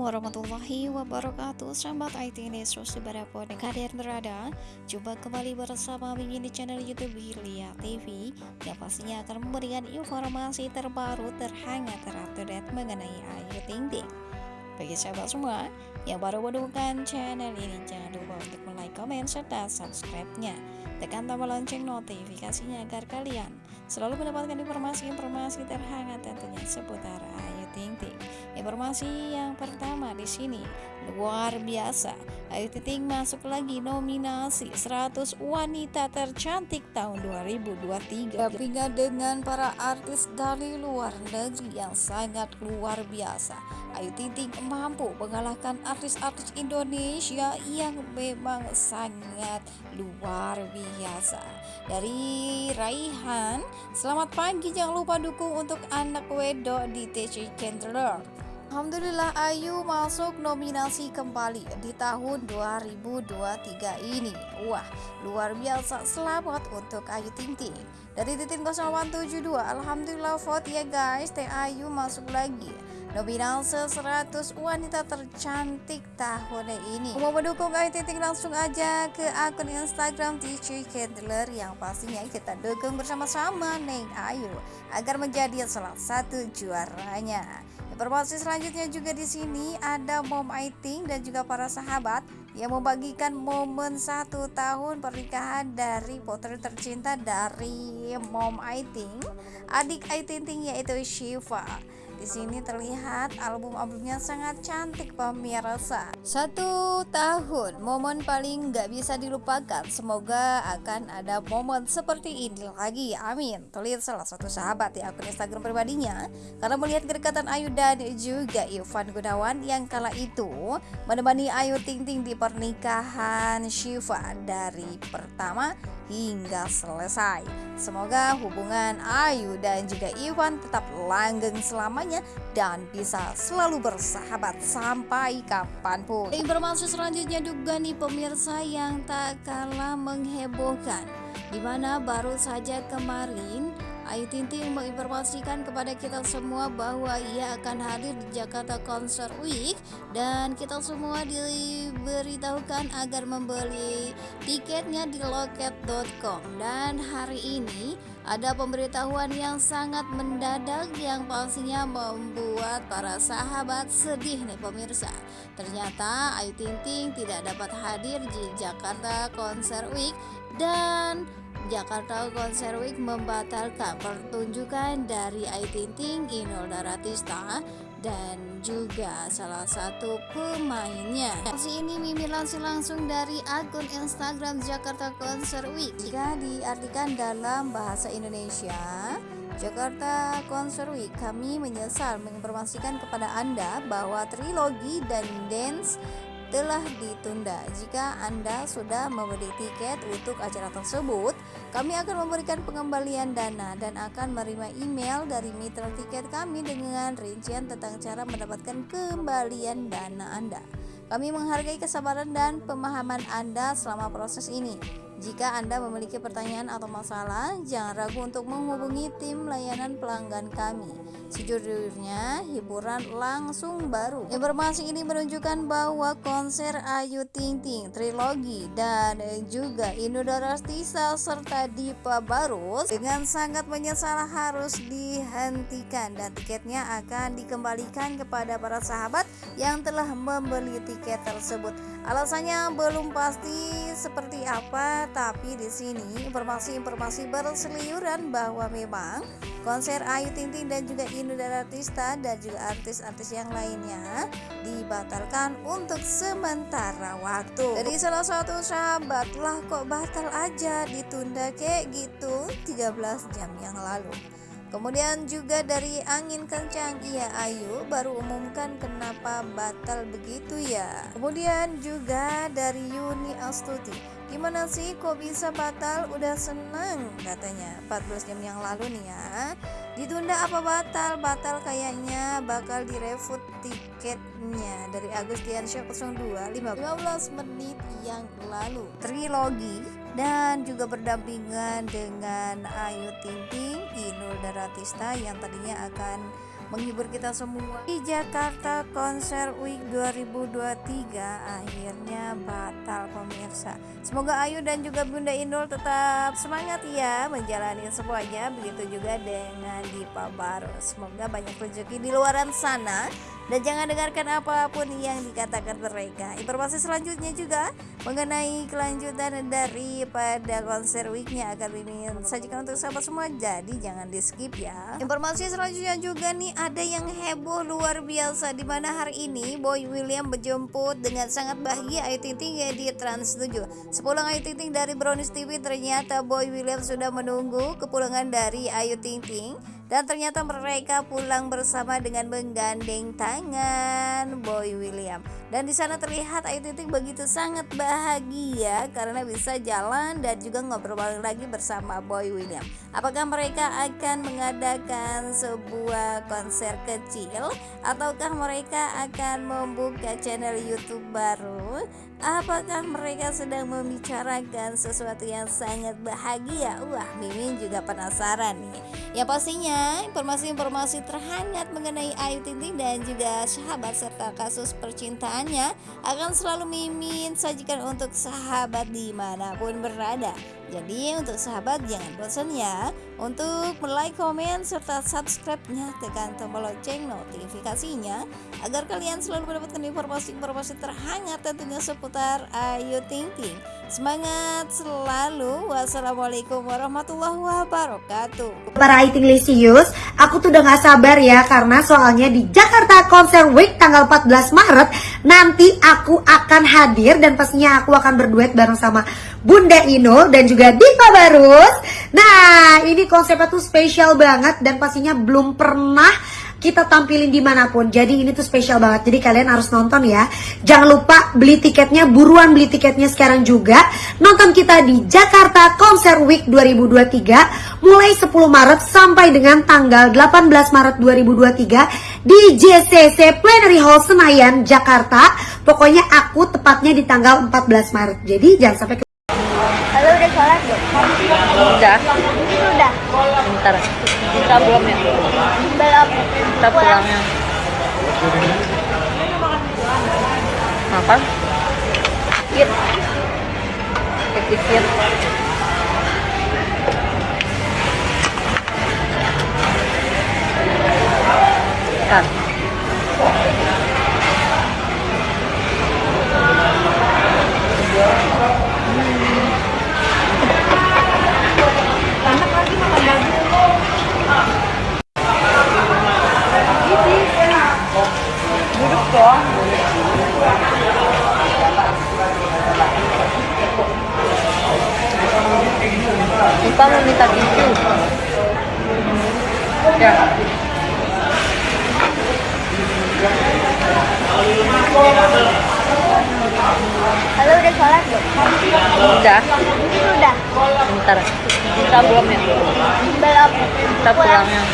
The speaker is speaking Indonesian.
Warahmatullahi wabarakatuh. Sahabat IT News di mana pun kalian berada. Jumpa kembali bersama Mimin di channel Youtube Hilya TV Yang pastinya akan memberikan informasi terbaru terhangat terupdate mengenai Ayu Ting Ting Bagi sahabat semua yang baru menemukan channel ini Jangan lupa untuk like, komen, serta subscribe-nya. Tekan tombol lonceng notifikasinya agar kalian selalu mendapatkan informasi-informasi terhangat tentunya seputar Ayu Ting Ting Informasi yang pertama di sini luar biasa. Ayu Ting masuk lagi nominasi 100 wanita tercantik tahun 2023. Gabungan dengan para artis dari luar negeri yang sangat luar biasa. Ayu Ting Ting mampu mengalahkan artis-artis Indonesia yang memang sangat luar biasa. Dari Raihan, selamat pagi. Jangan lupa dukung untuk anak wedok di TC Candler. Alhamdulillah Ayu masuk nominasi kembali di tahun 2023 ini. Wah luar biasa. Selamat untuk Ayu Ting Ting Dari titik 0172 Alhamdulillah vote ya guys. Teh Ayu masuk lagi Nominasi 100 wanita tercantik tahun ini Mau mendukung Ayu Ting langsung aja ke akun Instagram TC Candler Yang pastinya kita dukung bersama-sama Neng Ayu Agar menjadi salah satu juaranya Informasi selanjutnya juga di sini ada Mom Aiting dan juga para sahabat yang membagikan momen satu tahun pernikahan dari putri tercinta dari Mom Aiting, adik Aiting yaitu Shiva. Di sini terlihat album-albumnya sangat cantik pemirsa. Satu tahun, momen paling gak bisa dilupakan. Semoga akan ada momen seperti ini lagi. Amin. Terlihat salah satu sahabat di akun Instagram pribadinya karena melihat kedekatan Ayu dan juga Ivan Gunawan yang kala itu menemani Ayu Ting Ting di pernikahan Shiva dari pertama hingga selesai. Semoga hubungan Ayu dan juga Iwan tetap langgeng selamanya dan bisa selalu bersahabat sampai kapan pun. Informasi selanjutnya juga nih pemirsa yang tak kalah menghebohkan, di mana baru saja kemarin Ayu Ting Ting menginformasikan kepada kita semua bahwa ia akan hadir di Jakarta Concert Week dan kita semua diberitahukan agar membeli tiketnya di loket.com dan hari ini ada pemberitahuan yang sangat mendadak yang pastinya membuat para sahabat sedih nih pemirsa. Ternyata Ayu Ting Ting tidak dapat hadir di Jakarta Concert Week dan Jakarta Konser Week membatalkan pertunjukan dari Ayu Ting Ting, Inul Daratista dan juga salah satu pemainnya. Aksi ini Mimi langsung langsung dari akun Instagram Jakarta Konser Week. Jika diartikan dalam bahasa Indonesia, Jakarta Concert Week kami menyesal menginformasikan kepada Anda bahwa trilogi dan dance telah ditunda. Jika Anda sudah membeli tiket untuk acara tersebut, kami akan memberikan pengembalian dana dan akan menerima email dari mitra tiket kami dengan rincian tentang cara mendapatkan kembalian dana Anda. Kami menghargai kesabaran dan pemahaman Anda selama proses ini. Jika Anda memiliki pertanyaan atau masalah, jangan ragu untuk menghubungi tim layanan pelanggan kami. Sejujurnya, hiburan langsung baru. Informasi ini menunjukkan bahwa konser Ayu Ting Ting, Trilogi, dan juga Inudara Tisa serta Dipa Barus dengan sangat menyesal harus dihentikan dan tiketnya akan dikembalikan kepada para sahabat yang telah membeli tiket tersebut. Alasannya belum pasti seperti apa, tapi di sini informasi-informasi berseliuran bahwa memang konser Ayu Ting Ting dan juga Inul Daratista dan juga artis-artis yang lainnya dibatalkan untuk sementara waktu. Dari salah satu sahabat lah kok batal aja ditunda kayak gitu 13 jam yang lalu. Kemudian juga dari angin kencang Iya Ayu baru umumkan kenapa batal begitu ya. Kemudian juga dari Yuni Astuti Gimana sih kok bisa batal? Udah seneng katanya. 14 jam yang lalu nih ya. Ditunda apa batal? Batal kayaknya bakal direfut nya dari Agus Show 02 15 menit yang lalu. Trilogi dan juga berdampingan dengan Ayu Ting Ting Inul Daratista yang tadinya akan menghibur kita semua. Di Jakarta Konser Week 2023 akhirnya batal pemirsa. Semoga Ayu dan juga Bunda Inul tetap semangat ya menjalani semuanya begitu juga dengan Dipa Baru semoga banyak rezeki di luaran sana. Dan jangan dengarkan apa pun yang dikatakan mereka. Informasi selanjutnya juga mengenai kelanjutan daripada konser weeknya akan ini sajikan untuk sahabat semua jadi jangan di skip ya. Informasi selanjutnya juga nih ada yang heboh luar biasa di mana hari ini Boy William berjemput dengan sangat bahagia Ayu Ting Ting ya di Trans 7. Sepulang Ayu Ting Ting dari Brownies TV ternyata Boy William sudah menunggu kepulangan dari Ayu Ting Ting dan ternyata mereka pulang bersama dengan menggandeng tangan Boy William. Dan di sana terlihat Ayu Ting begitu sangat bahagia karena bisa jalan dan juga ngobrol lagi bersama Boy William. Apakah mereka akan mengadakan sebuah konser kecil ataukah mereka akan membuka channel YouTube baru? Apakah mereka sedang membicarakan sesuatu yang sangat bahagia? Wah, Mimin juga penasaran nih. Ya pastinya informasi-informasi terhangat mengenai Ayu Ting Ting dan juga sahabat serta kasus percintaannya akan selalu Mimin sajikan untuk sahabat di mana pun berada. Jadi untuk sahabat jangan bosan ya untuk like, komen, serta subscribe-nya tekan tombol lonceng notifikasinya agar kalian selalu mendapatkan informasi-informasi terhangat tentunya seputar Ayu Ting Ting. Semangat selalu. Wassalamualaikum warahmatullahi wabarakatuh. Para Ting Lisius, aku tuh udah gak sabar ya karena soalnya di Jakarta Konser Week tanggal 14 Maret nanti aku akan hadir dan pastinya aku akan berduet bareng sama Bunda Inul dan juga Diva Barus. Nah, ini konsepnya tuh spesial banget dan pastinya belum pernah kita tampilin di mana pun. Jadi ini tuh spesial banget. Jadi kalian harus nonton ya. Jangan lupa beli tiketnya, buruan beli tiketnya sekarang juga. Nonton kita di Jakarta Konser Week 2023 mulai 10 Maret sampai dengan tanggal 18 Maret 2023 di JCC Plenary Hall Senayan, Jakarta. Pokoknya aku tepatnya di tanggal 14 Maret. Jadi jangan sampai Halo udah sholat belum? Udah, Udah. bentar. Kita belum ya? Belum. Kita pulangnya. Makan? Yuk. Dikit. Bentar. Halo udah sholat belum? Udah, Udah. bentar. Kita belum ya? Belum. Kita pulangnya.